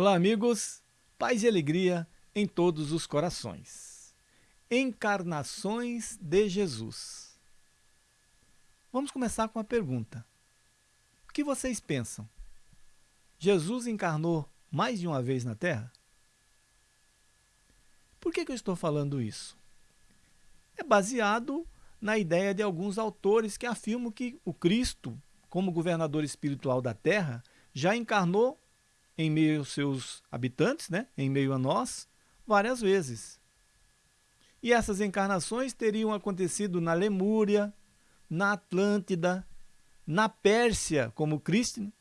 Olá, amigos. Paz e alegria em todos os corações. Encarnações de Jesus. Vamos começar com a pergunta. O que vocês pensam? Jesus encarnou mais de uma vez na Terra? Por que, que eu estou falando isso? É baseado na ideia de alguns autores que afirmam que o Cristo, como governador espiritual da Terra, já encarnou em meio aos seus habitantes, né, em meio a nós, várias vezes. E essas encarnações teriam acontecido na Lemúria, na Atlântida, na Pérsia, como Cristo,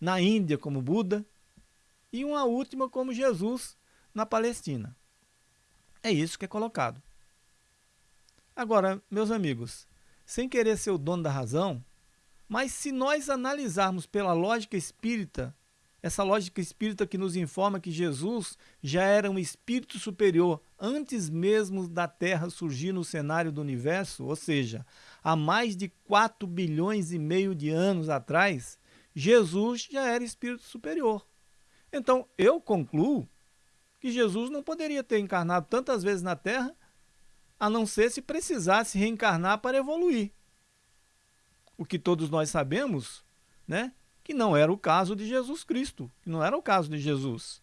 na Índia, como Buda, e uma última, como Jesus, na Palestina. É isso que é colocado. Agora, meus amigos, sem querer ser o dono da razão, mas se nós analisarmos pela lógica espírita essa lógica espírita que nos informa que Jesus já era um espírito superior antes mesmo da Terra surgir no cenário do universo, ou seja, há mais de 4 bilhões e meio de anos atrás, Jesus já era espírito superior. Então, eu concluo que Jesus não poderia ter encarnado tantas vezes na Terra, a não ser se precisasse reencarnar para evoluir. O que todos nós sabemos, né, que não era o caso de Jesus Cristo, que não era o caso de Jesus,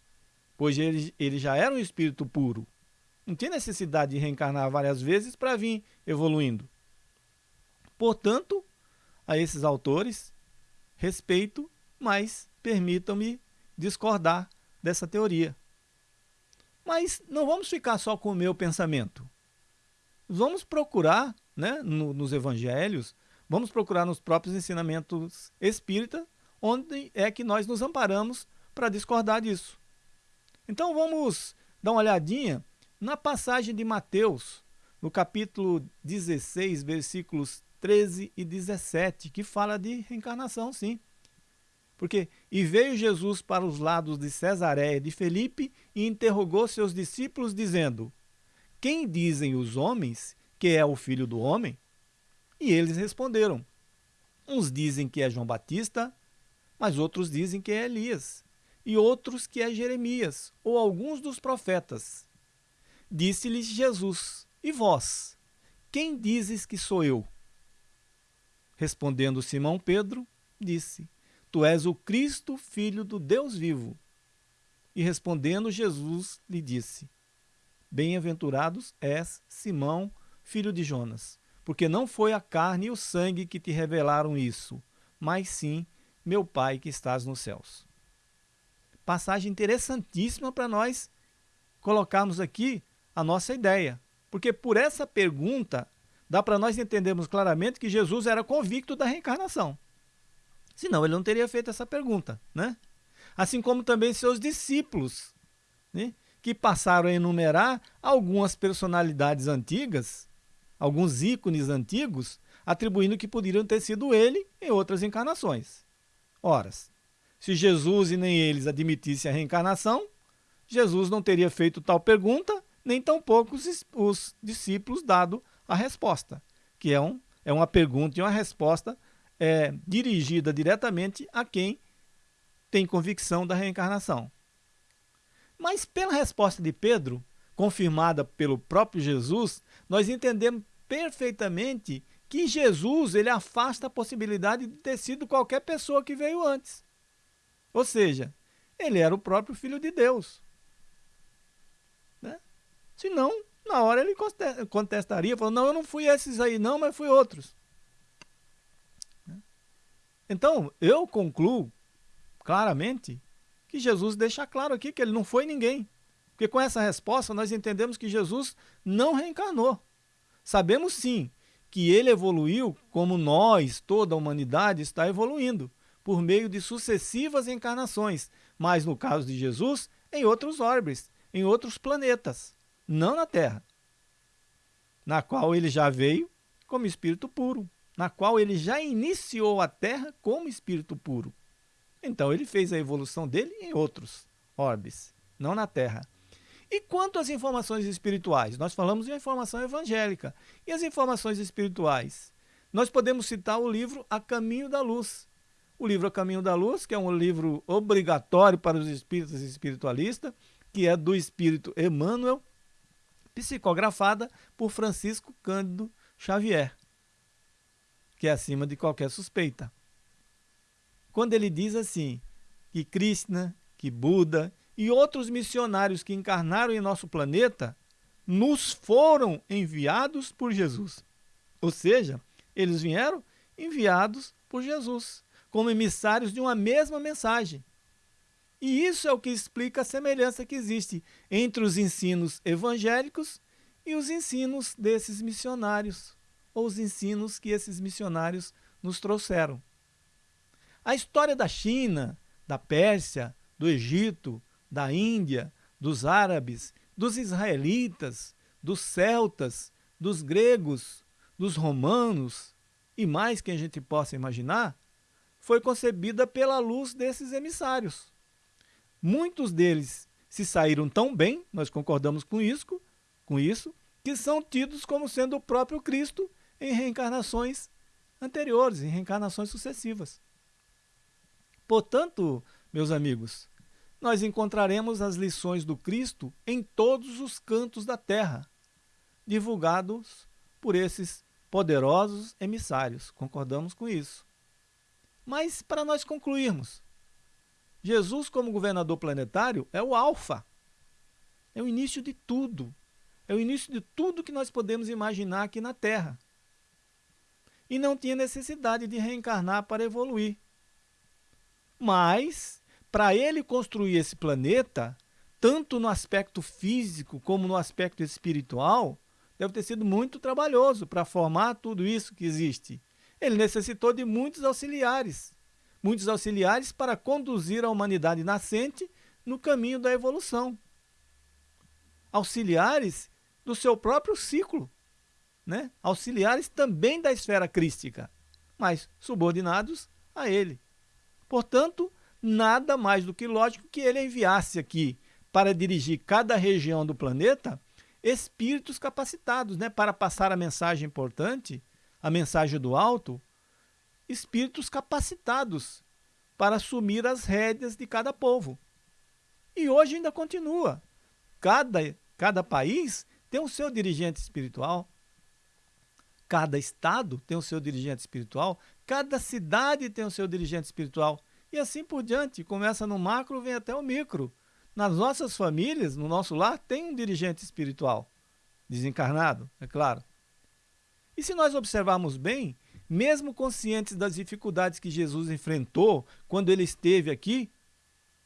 pois ele, ele já era um espírito puro. Não tinha necessidade de reencarnar várias vezes para vir evoluindo. Portanto, a esses autores, respeito, mas permitam-me discordar dessa teoria. Mas não vamos ficar só com o meu pensamento. Vamos procurar, né, no, nos evangelhos, vamos procurar nos próprios ensinamentos espíritas onde é que nós nos amparamos para discordar disso. Então vamos dar uma olhadinha na passagem de Mateus, no capítulo 16, versículos 13 e 17, que fala de reencarnação, sim. Porque, e veio Jesus para os lados de Cesareia de Felipe e interrogou seus discípulos, dizendo, Quem dizem os homens que é o filho do homem? E eles responderam, Uns dizem que é João Batista, mas outros dizem que é Elias, e outros que é Jeremias, ou alguns dos profetas. Disse-lhes Jesus: E vós, quem dizes que sou eu? Respondendo Simão Pedro, disse: Tu és o Cristo, filho do Deus vivo. E respondendo Jesus lhe disse: Bem-aventurados és Simão, filho de Jonas, porque não foi a carne e o sangue que te revelaram isso, mas sim meu Pai que estás nos céus. Passagem interessantíssima para nós colocarmos aqui a nossa ideia. Porque por essa pergunta, dá para nós entendermos claramente que Jesus era convicto da reencarnação. Senão ele não teria feito essa pergunta, né? Assim como também seus discípulos, né? que passaram a enumerar algumas personalidades antigas, alguns ícones antigos, atribuindo que poderiam ter sido ele em outras encarnações. Ora, se Jesus e nem eles admitissem a reencarnação, Jesus não teria feito tal pergunta, nem tampouco os, os discípulos dado a resposta, que é, um, é uma pergunta e uma resposta é, dirigida diretamente a quem tem convicção da reencarnação. Mas pela resposta de Pedro, confirmada pelo próprio Jesus, nós entendemos perfeitamente que Jesus ele afasta a possibilidade de ter sido qualquer pessoa que veio antes. Ou seja, ele era o próprio Filho de Deus. Né? Senão, na hora ele contestaria, falando, não, eu não fui esses aí não, mas fui outros. Né? Então, eu concluo claramente que Jesus deixa claro aqui que ele não foi ninguém. Porque com essa resposta nós entendemos que Jesus não reencarnou. Sabemos sim que ele evoluiu como nós, toda a humanidade, está evoluindo, por meio de sucessivas encarnações, mas no caso de Jesus, em outros orbes, em outros planetas, não na Terra, na qual ele já veio como espírito puro, na qual ele já iniciou a Terra como espírito puro. Então ele fez a evolução dele em outros orbes, não na Terra. E quanto às informações espirituais? Nós falamos de informação evangélica. E as informações espirituais? Nós podemos citar o livro A Caminho da Luz, o livro A Caminho da Luz, que é um livro obrigatório para os espíritas e espiritualistas, que é do espírito Emmanuel, psicografada por Francisco Cândido Xavier, que é acima de qualquer suspeita. Quando ele diz assim, que Krishna, que Buda e outros missionários que encarnaram em nosso planeta nos foram enviados por Jesus. Ou seja, eles vieram enviados por Jesus, como emissários de uma mesma mensagem. E isso é o que explica a semelhança que existe entre os ensinos evangélicos e os ensinos desses missionários, ou os ensinos que esses missionários nos trouxeram. A história da China, da Pérsia, do Egito, da Índia, dos árabes, dos israelitas, dos celtas, dos gregos, dos romanos e mais que a gente possa imaginar, foi concebida pela luz desses emissários. Muitos deles se saíram tão bem, nós concordamos com isso, com isso, que são tidos como sendo o próprio Cristo em reencarnações anteriores, em reencarnações sucessivas. Portanto, meus amigos, nós encontraremos as lições do Cristo em todos os cantos da terra, divulgados por esses poderosos emissários. Concordamos com isso. Mas, para nós concluirmos, Jesus, como governador planetário, é o Alfa. É o início de tudo. É o início de tudo que nós podemos imaginar aqui na Terra. E não tinha necessidade de reencarnar para evoluir. Mas para ele construir esse planeta, tanto no aspecto físico como no aspecto espiritual, deve ter sido muito trabalhoso para formar tudo isso que existe. Ele necessitou de muitos auxiliares, muitos auxiliares para conduzir a humanidade nascente no caminho da evolução. Auxiliares do seu próprio ciclo, né? auxiliares também da esfera crística, mas subordinados a ele. Portanto, nada mais do que lógico que ele enviasse aqui para dirigir cada região do planeta espíritos capacitados né, para passar a mensagem importante, a mensagem do alto, espíritos capacitados para assumir as rédeas de cada povo. E hoje ainda continua. Cada, cada país tem o seu dirigente espiritual, cada estado tem o seu dirigente espiritual, cada cidade tem o seu dirigente espiritual. E assim por diante, começa no macro, vem até o micro. Nas nossas famílias, no nosso lar, tem um dirigente espiritual, desencarnado, é claro. E se nós observarmos bem, mesmo conscientes das dificuldades que Jesus enfrentou quando ele esteve aqui,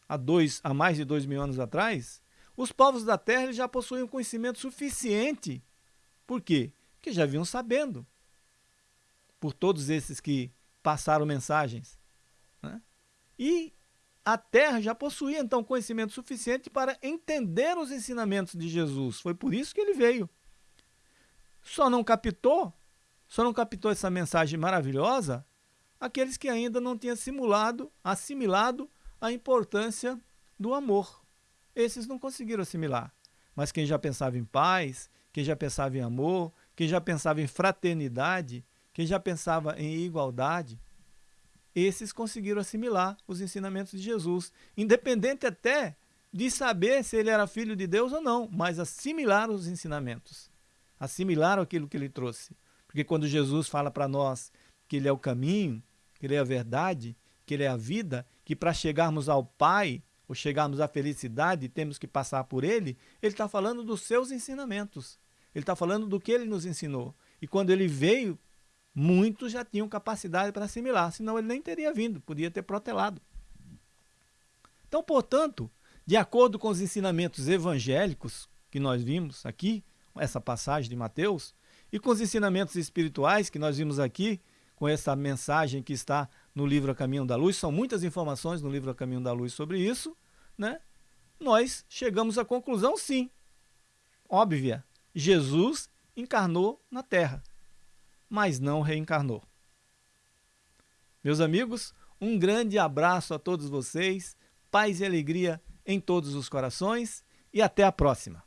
há, dois, há mais de dois mil anos atrás, os povos da terra já possuíam conhecimento suficiente. Por quê? Porque já vinham sabendo, por todos esses que passaram mensagens. Né? E a terra já possuía então conhecimento suficiente para entender os ensinamentos de Jesus. Foi por isso que ele veio. Só não captou, só não captou essa mensagem maravilhosa aqueles que ainda não tinham simulado, assimilado a importância do amor. Esses não conseguiram assimilar. Mas quem já pensava em paz, quem já pensava em amor, quem já pensava em fraternidade, quem já pensava em igualdade, esses conseguiram assimilar os ensinamentos de Jesus, independente até de saber se ele era filho de Deus ou não, mas assimilaram os ensinamentos, assimilaram aquilo que ele trouxe. Porque quando Jesus fala para nós que ele é o caminho, que ele é a verdade, que ele é a vida, que para chegarmos ao Pai, ou chegarmos à felicidade, temos que passar por ele, ele está falando dos seus ensinamentos. Ele está falando do que ele nos ensinou. E quando ele veio muitos já tinham capacidade para assimilar, senão ele nem teria vindo, podia ter protelado. Então, portanto, de acordo com os ensinamentos evangélicos que nós vimos aqui, essa passagem de Mateus, e com os ensinamentos espirituais que nós vimos aqui, com essa mensagem que está no livro A Caminho da Luz, são muitas informações no livro A Caminho da Luz sobre isso, né? nós chegamos à conclusão, sim, óbvia, Jesus encarnou na Terra mas não reencarnou. Meus amigos, um grande abraço a todos vocês, paz e alegria em todos os corações e até a próxima.